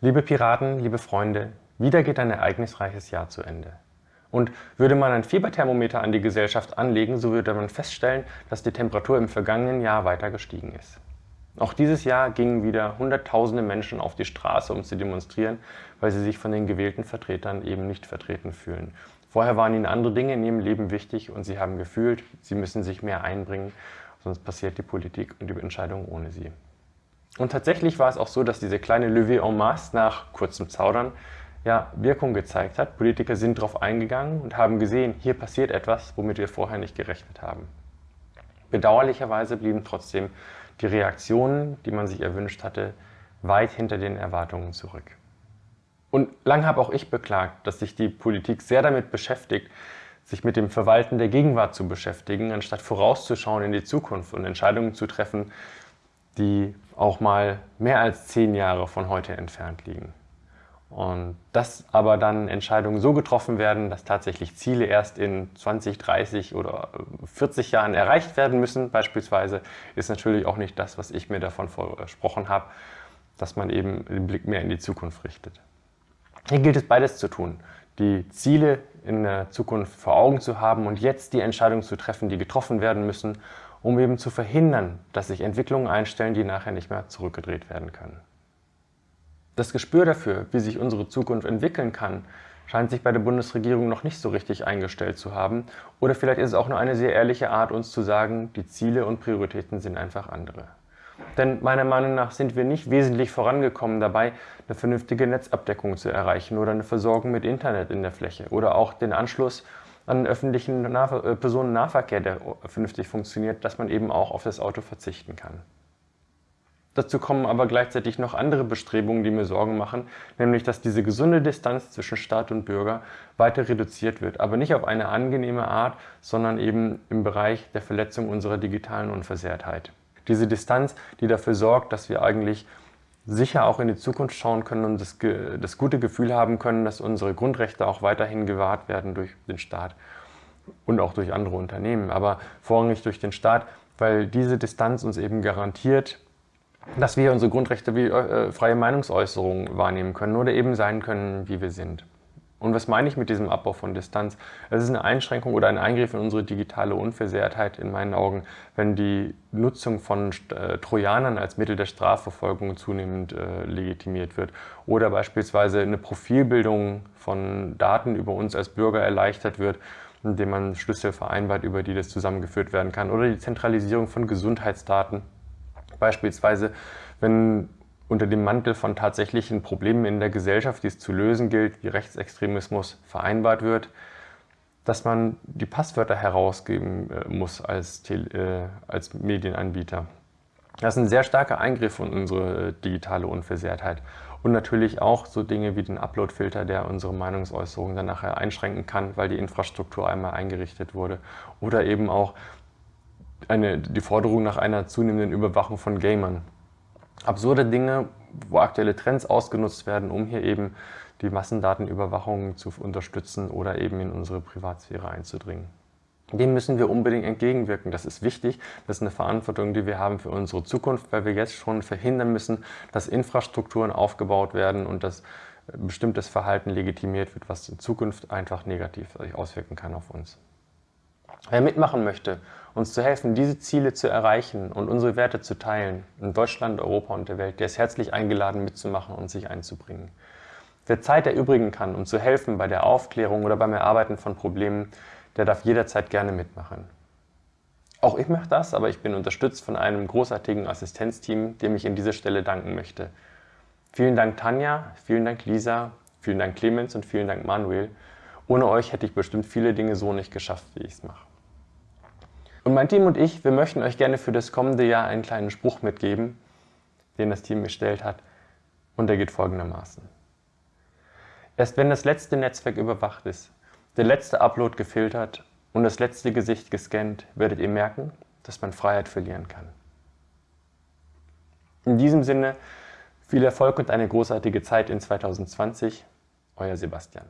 Liebe Piraten, liebe Freunde, wieder geht ein ereignisreiches Jahr zu Ende. Und würde man ein Fieberthermometer an die Gesellschaft anlegen, so würde man feststellen, dass die Temperatur im vergangenen Jahr weiter gestiegen ist. Auch dieses Jahr gingen wieder Hunderttausende Menschen auf die Straße, um zu demonstrieren, weil sie sich von den gewählten Vertretern eben nicht vertreten fühlen. Vorher waren ihnen andere Dinge in ihrem Leben wichtig und sie haben gefühlt, sie müssen sich mehr einbringen, sonst passiert die Politik und die Entscheidung ohne sie. Und tatsächlich war es auch so, dass diese kleine Levée en masse nach kurzem Zaudern ja, Wirkung gezeigt hat. Politiker sind darauf eingegangen und haben gesehen, hier passiert etwas, womit wir vorher nicht gerechnet haben. Bedauerlicherweise blieben trotzdem die Reaktionen, die man sich erwünscht hatte, weit hinter den Erwartungen zurück. Und lang habe auch ich beklagt, dass sich die Politik sehr damit beschäftigt, sich mit dem Verwalten der Gegenwart zu beschäftigen, anstatt vorauszuschauen in die Zukunft und Entscheidungen zu treffen, die auch mal mehr als zehn Jahre von heute entfernt liegen. Und dass aber dann Entscheidungen so getroffen werden, dass tatsächlich Ziele erst in 20, 30 oder 40 Jahren erreicht werden müssen, beispielsweise, ist natürlich auch nicht das, was ich mir davon versprochen habe, dass man eben den Blick mehr in die Zukunft richtet. Hier gilt es beides zu tun, die Ziele in der Zukunft vor Augen zu haben und jetzt die Entscheidungen zu treffen, die getroffen werden müssen um eben zu verhindern, dass sich Entwicklungen einstellen, die nachher nicht mehr zurückgedreht werden können. Das Gespür dafür, wie sich unsere Zukunft entwickeln kann, scheint sich bei der Bundesregierung noch nicht so richtig eingestellt zu haben. Oder vielleicht ist es auch nur eine sehr ehrliche Art, uns zu sagen, die Ziele und Prioritäten sind einfach andere. Denn meiner Meinung nach sind wir nicht wesentlich vorangekommen dabei, eine vernünftige Netzabdeckung zu erreichen oder eine Versorgung mit Internet in der Fläche oder auch den Anschluss an öffentlichen Nah äh, Personennahverkehr, der vernünftig funktioniert, dass man eben auch auf das Auto verzichten kann. Dazu kommen aber gleichzeitig noch andere Bestrebungen, die mir Sorgen machen, nämlich dass diese gesunde Distanz zwischen Staat und Bürger weiter reduziert wird, aber nicht auf eine angenehme Art, sondern eben im Bereich der Verletzung unserer digitalen Unversehrtheit. Diese Distanz, die dafür sorgt, dass wir eigentlich sicher auch in die Zukunft schauen können und das, das gute Gefühl haben können, dass unsere Grundrechte auch weiterhin gewahrt werden durch den Staat und auch durch andere Unternehmen, aber vorrangig durch den Staat, weil diese Distanz uns eben garantiert, dass wir unsere Grundrechte wie äh, freie Meinungsäußerung wahrnehmen können oder eben sein können, wie wir sind. Und was meine ich mit diesem Abbau von Distanz? Es ist eine Einschränkung oder ein Eingriff in unsere digitale Unversehrtheit in meinen Augen, wenn die Nutzung von äh, Trojanern als Mittel der Strafverfolgung zunehmend äh, legitimiert wird oder beispielsweise eine Profilbildung von Daten über uns als Bürger erleichtert wird, indem man Schlüssel vereinbart, über die das zusammengeführt werden kann oder die Zentralisierung von Gesundheitsdaten. Beispielsweise, wenn unter dem Mantel von tatsächlichen Problemen in der Gesellschaft, die es zu lösen gilt, wie Rechtsextremismus vereinbart wird, dass man die Passwörter herausgeben äh, muss als, äh, als Medienanbieter. Das ist ein sehr starker Eingriff in unsere digitale Unversehrtheit. Und natürlich auch so Dinge wie den Uploadfilter, der unsere Meinungsäußerung dann nachher einschränken kann, weil die Infrastruktur einmal eingerichtet wurde. Oder eben auch eine, die Forderung nach einer zunehmenden Überwachung von Gamern absurde Dinge, wo aktuelle Trends ausgenutzt werden, um hier eben die Massendatenüberwachung zu unterstützen oder eben in unsere Privatsphäre einzudringen. Dem müssen wir unbedingt entgegenwirken. Das ist wichtig. Das ist eine Verantwortung, die wir haben für unsere Zukunft, weil wir jetzt schon verhindern müssen, dass Infrastrukturen aufgebaut werden und dass bestimmtes Verhalten legitimiert wird, was in Zukunft einfach negativ auswirken kann auf uns. Wer mitmachen möchte, uns zu helfen, diese Ziele zu erreichen und unsere Werte zu teilen, in Deutschland, Europa und der Welt, der ist herzlich eingeladen mitzumachen und sich einzubringen. Wer Zeit erübrigen kann, um zu helfen bei der Aufklärung oder beim Erarbeiten von Problemen, der darf jederzeit gerne mitmachen. Auch ich mache das, aber ich bin unterstützt von einem großartigen Assistenzteam, dem ich an dieser Stelle danken möchte. Vielen Dank Tanja, vielen Dank Lisa, vielen Dank Clemens und vielen Dank Manuel. Ohne euch hätte ich bestimmt viele Dinge so nicht geschafft, wie ich es mache. Und mein Team und ich, wir möchten euch gerne für das kommende Jahr einen kleinen Spruch mitgeben, den das Team gestellt hat. Und der geht folgendermaßen. Erst wenn das letzte Netzwerk überwacht ist, der letzte Upload gefiltert und das letzte Gesicht gescannt, werdet ihr merken, dass man Freiheit verlieren kann. In diesem Sinne, viel Erfolg und eine großartige Zeit in 2020. Euer Sebastian.